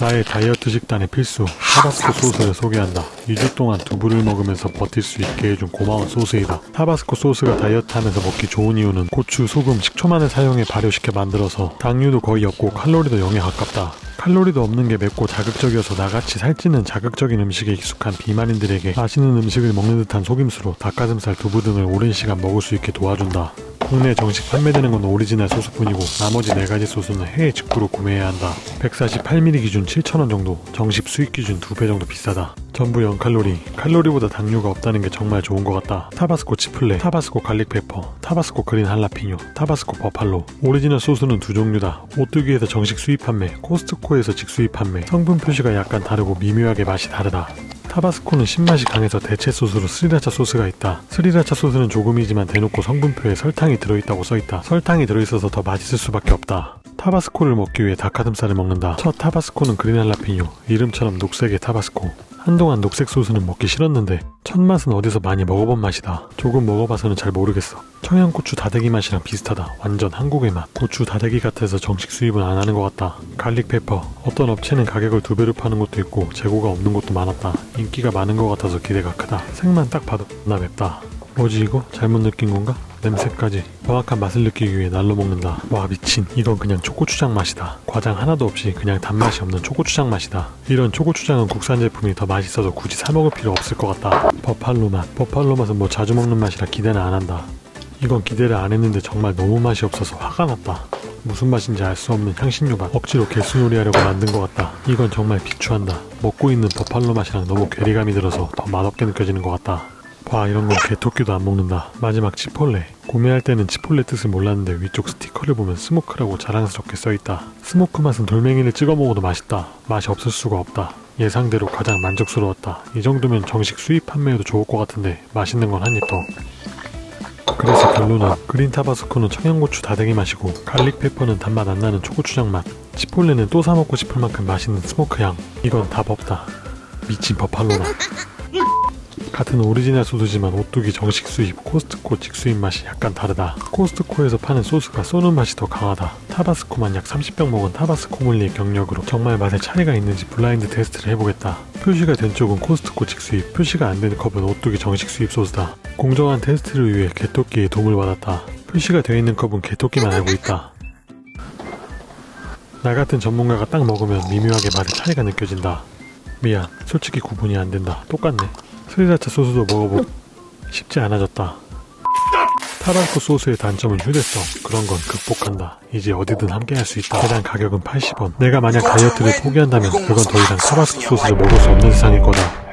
나의 다이어트 식단의 필수 타바스코 소스를 소개한다. 2주 동안 두부를 먹으면서 버틸 수 있게 해준 고마운 소스이다. 타바스코 소스가 다이어트 하면서 먹기 좋은 이유는 고추, 소금, 식초만을 사용해 발효시켜 만들어서 당류도 거의 없고 칼로리도 0에 가깝다. 칼로리도 없는 게 맵고 자극적이어서 나같이 살찌는 자극적인 음식에 익숙한 비만인들에게 맛있는 음식을 먹는 듯한 속임수로 닭가슴살, 두부 등을 오랜 시간 먹을 수 있게 도와준다. 국내 정식 판매되는 건 오리지널 소스뿐이고 나머지 4가지 소스는 해외 직구로 구매해야 한다. 148ml 기준 7,000원 정도, 정식 수입 기준 2배 정도 비싸다. 전부 0칼로리, 칼로리보다 당류가 없다는 게 정말 좋은 것 같다. 타바스코 치폴레, 타바스코 garlic pepper, 타바스코 그린 할라피뇨, 타바스코 버팔로. 오리지널 소스는 두 종류다. 오뚜기에서 정식 수입 판매, 코스트코에서 직수입 판매. 성분 표시가 약간 다르고 미묘하게 맛이 다르다. 타바스코는 신맛이 강해서 대체 소스로 스리라차 소스가 있다. 스리라차 소스는 조금이지만 대놓고 성분표에 설탕이 들어있다고 써있다. 설탕이 들어있어서 더 맛있을 수밖에 없다. 타바스코를 먹기 위해 닭가슴살을 먹는다. 첫 타바스코는 그린 할라피뇨, 이름처럼 녹색의 타바스코. 한동안 녹색 소스는 먹기 싫었는데 첫 맛은 어디서 많이 먹어본 맛이다. 조금 먹어봐서는 잘 모르겠어. 청양고추 다대기 맛이랑 비슷하다. 완전 한국의 맛. 고추 다대기 같아서 정식 수입은 안 하는 것 같다. garlic pepper. 어떤 업체는 가격을 두 배로 파는 것도 있고 재고가 없는 것도 많았다. 인기가 많은 것 같아서 기대가 크다. 색만 딱 봐도 나 맵다. 뭐지 이거? 잘못 느낀 건가? 냄새까지 정확한 맛을 느끼기 위해 날로 먹는다. 와 미친. 이건 그냥 초고추장 맛이다. 과장 하나도 없이 그냥 단맛이 없는 초고추장 맛이다. 이런 초고추장은 국산 제품이 더 맛있어서 굳이 사 먹을 필요 없을 것 같다. 버팔로 맛. 버팔로 맛은 뭐 자주 먹는 맛이라 기대는 안 한다. 이건 기대를 안 했는데 정말 너무 맛이 없어서 화가 났다. 무슨 맛인지 알 수 없는 향신료 맛 억지로 개수놀이 하려고 만든 것 같다. 이건 정말 비추한다. 먹고 있는 버팔로 맛이랑 너무 괴리감이 들어서 더 맛없게 느껴지는 것 같다 와 이런 건 개토끼도 안 먹는다. 마지막 chipotle. 구매할 때는 chipotle 뜻을 몰랐는데 위쪽 스티커를 보면 smoke라고 자랑스럽게 써있다. smoke 맛은 돌멩이를 찍어 먹어도 맛있다. 맛이 없을 수가 없다. 예상대로 가장 만족스러웠다. 이 정도면 정식 수입 판매해도 좋을 것 같은데 맛있는 건 한 입 더. 그래서 결론은 green 타바스코는 청양고추 다대기 맛이고 garlic pepper는 단맛 안 나는 초고추장 맛. chipotle는 또 사 먹고 싶을 만큼 맛있는 smoke 향. 이건 답 없다. 미친 버팔로 맛 같은 오리지널 소스지만 오뚜기 정식 수입, 코스트코 직수입 맛이 약간 다르다. 코스트코에서 파는 소스가 쏘는 맛이 더 강하다. 타바스코만 약 30병 먹은 타바스코 물리의 경력으로 정말 맛에 차이가 있는지 블라인드 테스트를 해보겠다. 표시가 된 쪽은 코스트코 직수입, 표시가 안 된 컵은 오뚜기 정식 수입 소스다. 공정한 테스트를 위해 개토끼의 도움을 받았다. 표시가 되어 있는 컵은 개토끼만 알고 있다. 나 같은 전문가가 딱 먹으면 미묘하게 맛의 차이가 느껴진다. 미안, 솔직히 구분이 안 된다. 똑같네. 스리라차 소스도 먹어보고 쉽지 않아졌다. 타바스코 소스의 단점은 휴대성 그런 건 극복한다. 이제 어디든 함께 할 수 있다. 해당 가격은 80원. 내가 만약 다이어트를 포기한다면 그건 더 이상 타바스코 소스를 먹을 수 없는 세상일 거다.